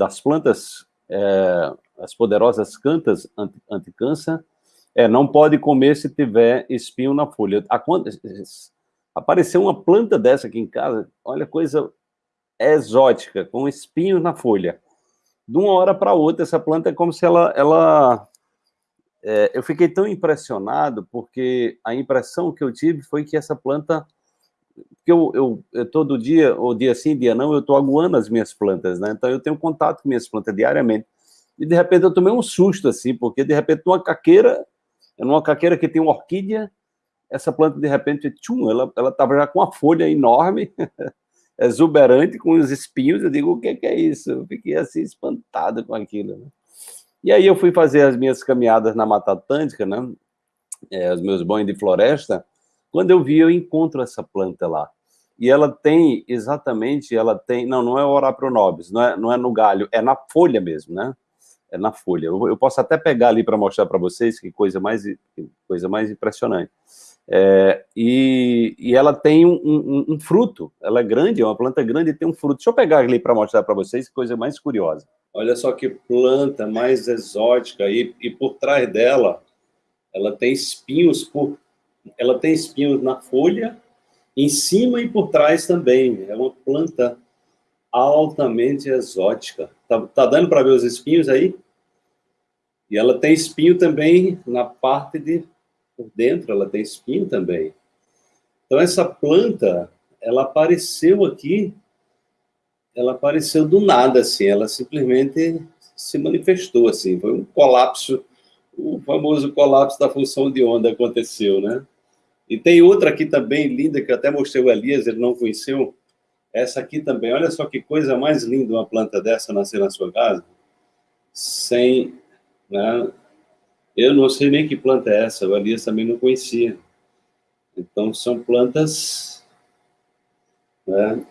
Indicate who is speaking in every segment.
Speaker 1: das plantas, é, as poderosas cantas anti-câncer, é, não pode comer se tiver espinho na folha. A, apareceu uma planta dessa aqui em casa, olha, coisa exótica, com espinhos na folha. De uma hora para outra, essa planta é como se ela... ela é, eu fiquei tão impressionado, porque a impressão que eu tive foi que essa planta... Porque eu, eu, todo dia, ou dia sim, dia não, eu estou aguando as minhas plantas, né? Então eu tenho contato com minhas plantas diariamente. E de repente eu tomei um susto, assim, porque de repente uma caqueira, numa caqueira que tem uma orquídea, essa planta de repente, tchum, ela estava já com uma folha enorme, exuberante, com os espinhos, eu digo, o que, que é isso? Eu fiquei assim espantado com aquilo, né? E aí eu fui fazer as minhas caminhadas na Mata Atlântica, né? É, os meus banhos de floresta, quando eu vi, eu encontro essa planta lá. E ela tem, exatamente, ela tem, não, não é o Orapronobis, não é, não é no galho, é na folha mesmo, né? É na folha. Eu, eu posso até pegar ali para mostrar para vocês que coisa mais, que coisa mais impressionante. É, e, e, ela tem um, um, um, fruto, ela é grande, é uma planta grande e tem um fruto. Deixa eu pegar ali para mostrar para vocês, coisa mais curiosa. Olha só que planta mais exótica, e, e por trás dela, ela tem espinhos, por, ela tem espinhos na folha, em cima e por trás também. É uma planta altamente exótica. Tá, tá dando para ver os espinhos aí? E ela tem espinho também na parte de por dentro ela tem espinho também. Então essa planta, ela apareceu aqui, ela apareceu do nada, assim, ela simplesmente se manifestou, assim, foi um colapso, o famoso colapso da função de onda aconteceu, né? E tem outra aqui também linda, que eu até mostrei o Elias, ele não conheceu, essa aqui também, olha só que coisa mais linda uma planta dessa nascer na sua casa, sem, né, eu não sei nem que planta é essa, o Elias também não conhecia. Então, são plantas... Né?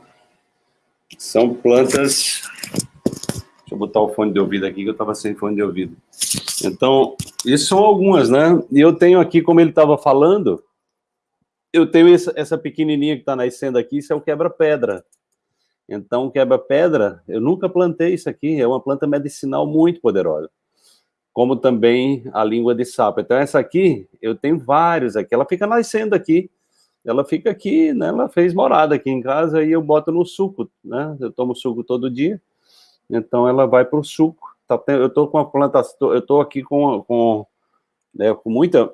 Speaker 1: São plantas... Deixa eu botar o fone de ouvido aqui, que eu estava sem fone de ouvido. Então, isso são algumas, né? E eu tenho aqui, como ele estava falando, eu tenho essa, essa pequenininha que está nascendo aqui, isso é o quebra-pedra. Então, quebra-pedra, eu nunca plantei isso aqui, é uma planta medicinal muito poderosa como também a língua de sapo. Então, essa aqui, eu tenho vários aqui, ela fica nascendo aqui, ela fica aqui, né, ela fez morada aqui em casa, e eu boto no suco, né, eu tomo suco todo dia, então ela vai para o suco, tá, eu estou com a plantação, eu estou aqui com, com, né, com muita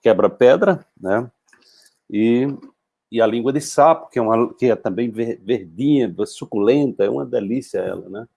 Speaker 1: quebra-pedra, né, e, e a língua de sapo, que é, uma, que é também verdinha, suculenta, é uma delícia ela, né,